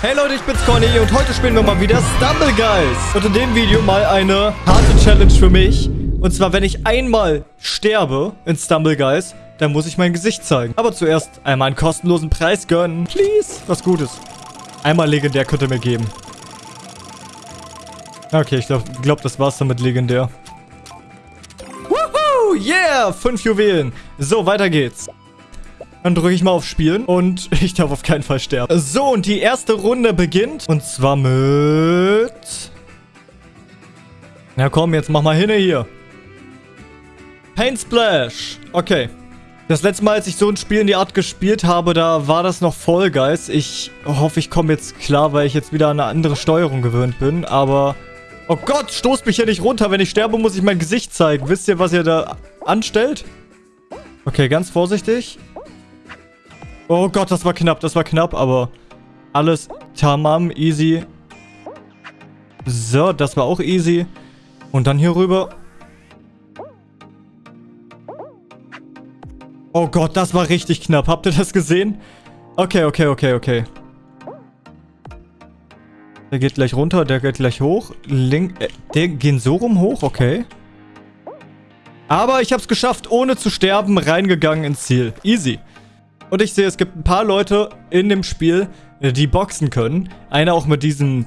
Hey Leute, ich bin's Conny und heute spielen wir mal wieder Stumble Guys. Und in dem Video mal eine harte Challenge für mich. Und zwar, wenn ich einmal sterbe in Stumble Guys, dann muss ich mein Gesicht zeigen. Aber zuerst einmal einen kostenlosen Preis gönnen. Please. Was Gutes. Einmal legendär könnt ihr mir geben. Okay, ich glaube, glaub, das war's dann mit legendär. Woohoo! Yeah! Fünf Juwelen. So, weiter geht's. Dann drücke ich mal auf Spielen und ich darf auf keinen Fall sterben. So, und die erste Runde beginnt. Und zwar mit... Na komm, jetzt mach mal hin hier. Paint Splash. Okay. Das letzte Mal, als ich so ein Spiel in die Art gespielt habe, da war das noch Fall Guys. Ich hoffe, ich komme jetzt klar, weil ich jetzt wieder an eine andere Steuerung gewöhnt bin. Aber... Oh Gott, stoßt mich hier nicht runter. Wenn ich sterbe, muss ich mein Gesicht zeigen. Wisst ihr, was ihr da anstellt? Okay, ganz vorsichtig. Oh Gott, das war knapp, das war knapp, aber alles tamam, easy. So, das war auch easy. Und dann hier rüber. Oh Gott, das war richtig knapp. Habt ihr das gesehen? Okay, okay, okay, okay. Der geht gleich runter, der geht gleich hoch. Link, äh, der geht so rum hoch, okay. Aber ich hab's geschafft, ohne zu sterben, reingegangen ins Ziel. Easy. Und ich sehe, es gibt ein paar Leute in dem Spiel, die boxen können. Einer auch mit diesem...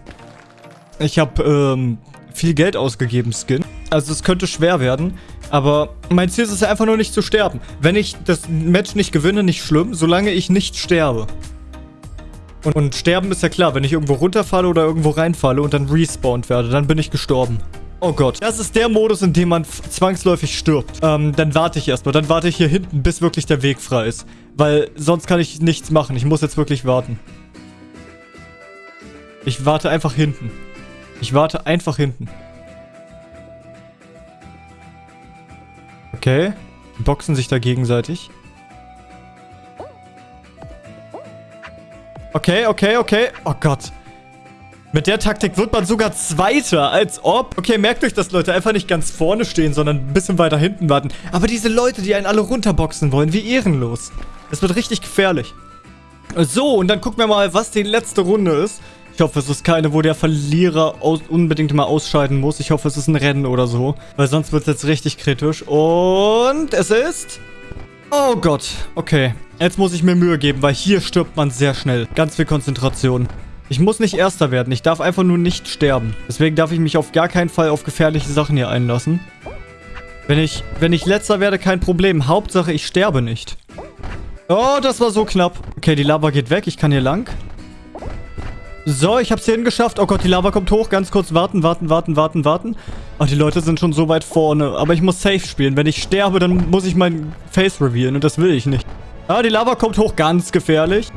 Ich habe ähm, viel Geld ausgegeben, Skin. Also es könnte schwer werden. Aber mein Ziel ist es einfach nur nicht zu sterben. Wenn ich das Match nicht gewinne, nicht schlimm, solange ich nicht sterbe. Und, und sterben ist ja klar, wenn ich irgendwo runterfalle oder irgendwo reinfalle und dann respawned werde, dann bin ich gestorben. Oh Gott. Das ist der Modus, in dem man zwangsläufig stirbt. Ähm, dann warte ich erstmal. Dann warte ich hier hinten, bis wirklich der Weg frei ist. Weil sonst kann ich nichts machen. Ich muss jetzt wirklich warten. Ich warte einfach hinten. Ich warte einfach hinten. Okay. Die boxen sich da gegenseitig. Okay, okay, okay. Oh Gott. Mit der Taktik wird man sogar Zweiter, als ob. Okay, merkt euch das, Leute. Einfach nicht ganz vorne stehen, sondern ein bisschen weiter hinten warten. Aber diese Leute, die einen alle runterboxen wollen, wie ehrenlos. Das wird richtig gefährlich. So, und dann gucken wir mal, was die letzte Runde ist. Ich hoffe, es ist keine, wo der Verlierer unbedingt mal ausscheiden muss. Ich hoffe, es ist ein Rennen oder so. Weil sonst wird es jetzt richtig kritisch. Und es ist... Oh Gott. Okay. Jetzt muss ich mir Mühe geben, weil hier stirbt man sehr schnell. Ganz viel Konzentration. Ich muss nicht Erster werden. Ich darf einfach nur nicht sterben. Deswegen darf ich mich auf gar keinen Fall auf gefährliche Sachen hier einlassen. Wenn ich, wenn ich Letzter werde, kein Problem. Hauptsache, ich sterbe nicht. Oh, das war so knapp. Okay, die Lava geht weg. Ich kann hier lang. So, ich hab's hierhin geschafft. Oh Gott, die Lava kommt hoch. Ganz kurz warten, warten, warten, warten, warten. Oh, die Leute sind schon so weit vorne. Aber ich muss safe spielen. Wenn ich sterbe, dann muss ich mein Face revealen. Und das will ich nicht. Ah, die Lava kommt hoch. Ganz gefährlich.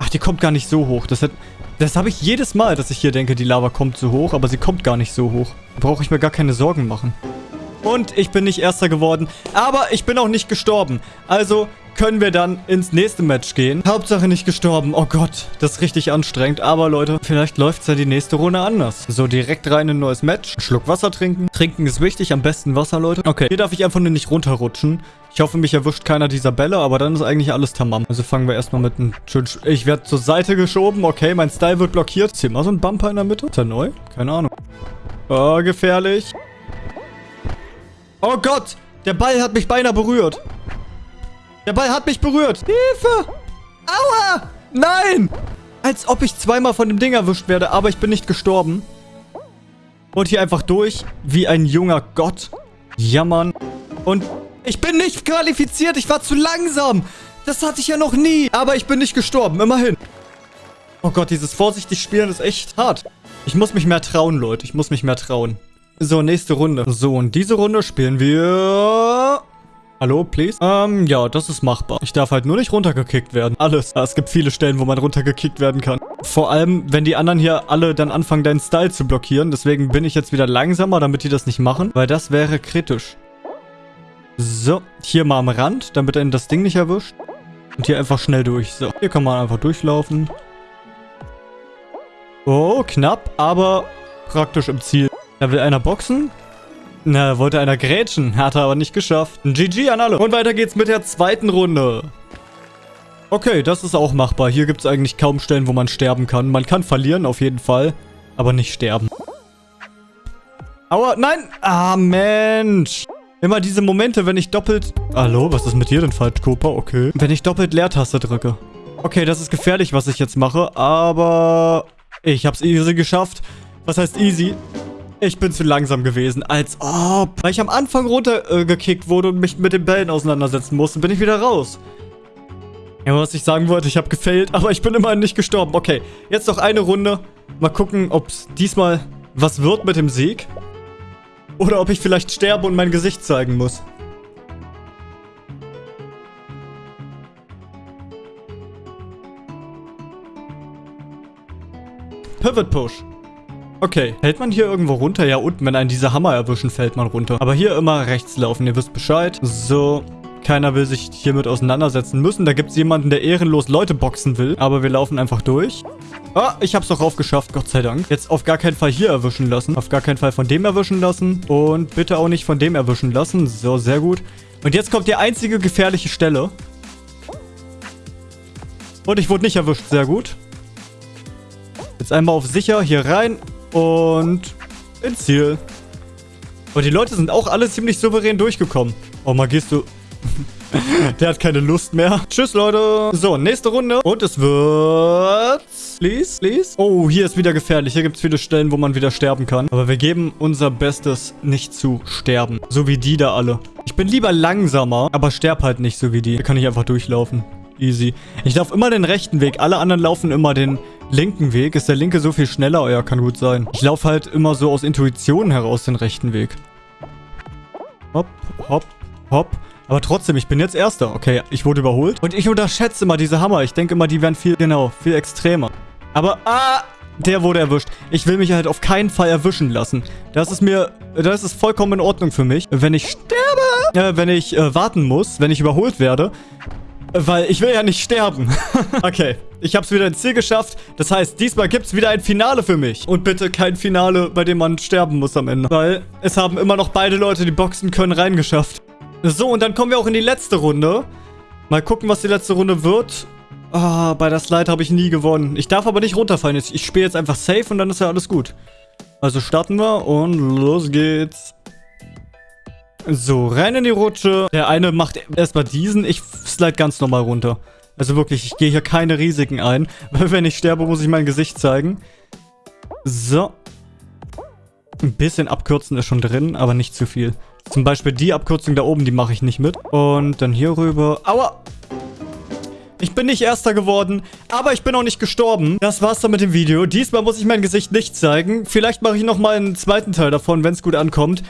Ach, die kommt gar nicht so hoch. Das hat... Das habe ich jedes Mal, dass ich hier denke, die Lava kommt so hoch, aber sie kommt gar nicht so hoch. Da brauche ich mir gar keine Sorgen machen. Und ich bin nicht Erster geworden, aber ich bin auch nicht gestorben. Also können wir dann ins nächste Match gehen. Hauptsache nicht gestorben. Oh Gott, das ist richtig anstrengend. Aber Leute, vielleicht läuft es ja die nächste Runde anders. So, direkt rein in ein neues Match. Schluck Wasser trinken. Trinken ist wichtig, am besten Wasser, Leute. Okay, hier darf ich einfach nur nicht runterrutschen. Ich hoffe, mich erwischt keiner dieser Bälle, aber dann ist eigentlich alles tamam. Also fangen wir erstmal mit einem schönen... Sch ich werde zur Seite geschoben. Okay, mein Style wird blockiert. Ist hier mal so ein Bumper in der Mitte? Ist der neu? Keine Ahnung. Oh, gefährlich. Oh Gott! Der Ball hat mich beinahe berührt. Der Ball hat mich berührt. Hilfe! Aua! Nein! Als ob ich zweimal von dem Ding erwischt werde, aber ich bin nicht gestorben. Und hier einfach durch, wie ein junger Gott. Jammern. Und ich bin nicht qualifiziert, ich war zu langsam. Das hatte ich ja noch nie. Aber ich bin nicht gestorben, immerhin. Oh Gott, dieses vorsichtig Spielen ist echt hart. Ich muss mich mehr trauen, Leute. Ich muss mich mehr trauen. So, nächste Runde. So, und diese Runde spielen wir Hallo, please? Ähm, ja, das ist machbar. Ich darf halt nur nicht runtergekickt werden. Alles. Es gibt viele Stellen, wo man runtergekickt werden kann. Vor allem, wenn die anderen hier alle dann anfangen, deinen Style zu blockieren. Deswegen bin ich jetzt wieder langsamer, damit die das nicht machen. Weil das wäre kritisch. So, hier mal am Rand, damit einen das Ding nicht erwischt. Und hier einfach schnell durch. So, hier kann man einfach durchlaufen. Oh, knapp, aber praktisch im Ziel. Da will einer boxen. Na, wollte einer grätschen. Hat er aber nicht geschafft. GG an alle. Und weiter geht's mit der zweiten Runde. Okay, das ist auch machbar. Hier gibt es eigentlich kaum Stellen, wo man sterben kann. Man kann verlieren, auf jeden Fall. Aber nicht sterben. Aua, nein! Ah, Mensch! Immer diese Momente, wenn ich doppelt... Hallo, was ist mit dir denn falsch, Cooper? Okay. Wenn ich doppelt Leertaste drücke. Okay, das ist gefährlich, was ich jetzt mache, aber... Ich hab's easy geschafft. Was heißt easy? Ich bin zu langsam gewesen, als ob. Weil ich am Anfang runtergekickt äh, wurde und mich mit den Bällen auseinandersetzen musste, bin ich wieder raus. Ja, was ich sagen wollte, ich habe gefailt, aber ich bin immerhin nicht gestorben. Okay, jetzt noch eine Runde. Mal gucken, ob es diesmal was wird mit dem Sieg. Oder ob ich vielleicht sterbe und mein Gesicht zeigen muss. Pivot Push. Okay, hält man hier irgendwo runter? Ja, unten, wenn einen diese Hammer erwischen, fällt man runter. Aber hier immer rechts laufen, ihr wisst Bescheid. So, keiner will sich hiermit auseinandersetzen müssen. Da gibt es jemanden, der ehrenlos Leute boxen will. Aber wir laufen einfach durch. Ah, ich hab's doch raufgeschafft, Gott sei Dank. Jetzt auf gar keinen Fall hier erwischen lassen. Auf gar keinen Fall von dem erwischen lassen. Und bitte auch nicht von dem erwischen lassen. So, sehr gut. Und jetzt kommt die einzige gefährliche Stelle. Und ich wurde nicht erwischt, sehr gut. Jetzt einmal auf sicher, hier rein und ins Ziel. Und die Leute sind auch alle ziemlich souverän durchgekommen. Oh, du... Der hat keine Lust mehr. Tschüss, Leute. So, nächste Runde. Und es wird... Please, please. Oh, hier ist wieder gefährlich. Hier gibt es viele Stellen, wo man wieder sterben kann. Aber wir geben unser Bestes, nicht zu sterben. So wie die da alle. Ich bin lieber langsamer, aber sterb halt nicht so wie die. Hier kann ich einfach durchlaufen. Easy. Ich laufe immer den rechten Weg. Alle anderen laufen immer den linken Weg. Ist der linke so viel schneller? Ja, kann gut sein. Ich laufe halt immer so aus Intuition heraus den rechten Weg. Hopp, hopp, hopp. Aber trotzdem, ich bin jetzt Erster. Okay, ich wurde überholt. Und ich unterschätze immer diese Hammer. Ich denke immer, die wären viel, genau, viel extremer. Aber, ah, der wurde erwischt. Ich will mich halt auf keinen Fall erwischen lassen. Das ist mir, das ist vollkommen in Ordnung für mich. Wenn ich sterbe, äh, wenn ich äh, warten muss, wenn ich überholt werde, weil ich will ja nicht sterben. okay, ich habe es wieder ins Ziel geschafft. Das heißt, diesmal gibt es wieder ein Finale für mich. Und bitte kein Finale, bei dem man sterben muss am Ende. Weil es haben immer noch beide Leute, die boxen können, reingeschafft. So, und dann kommen wir auch in die letzte Runde. Mal gucken, was die letzte Runde wird. Ah, bei der Slide habe ich nie gewonnen. Ich darf aber nicht runterfallen. Ich spiele jetzt einfach safe und dann ist ja alles gut. Also starten wir und los geht's. So, rein in die Rutsche. Der eine macht erstmal diesen. Ich slide ganz normal runter. Also wirklich, ich gehe hier keine Risiken ein. Weil wenn ich sterbe, muss ich mein Gesicht zeigen. So. Ein bisschen abkürzen ist schon drin, aber nicht zu viel. Zum Beispiel die Abkürzung da oben, die mache ich nicht mit. Und dann hier rüber. Aua! Ich bin nicht Erster geworden, aber ich bin auch nicht gestorben. Das war's dann mit dem Video. Diesmal muss ich mein Gesicht nicht zeigen. Vielleicht mache ich nochmal einen zweiten Teil davon, wenn es gut ankommt.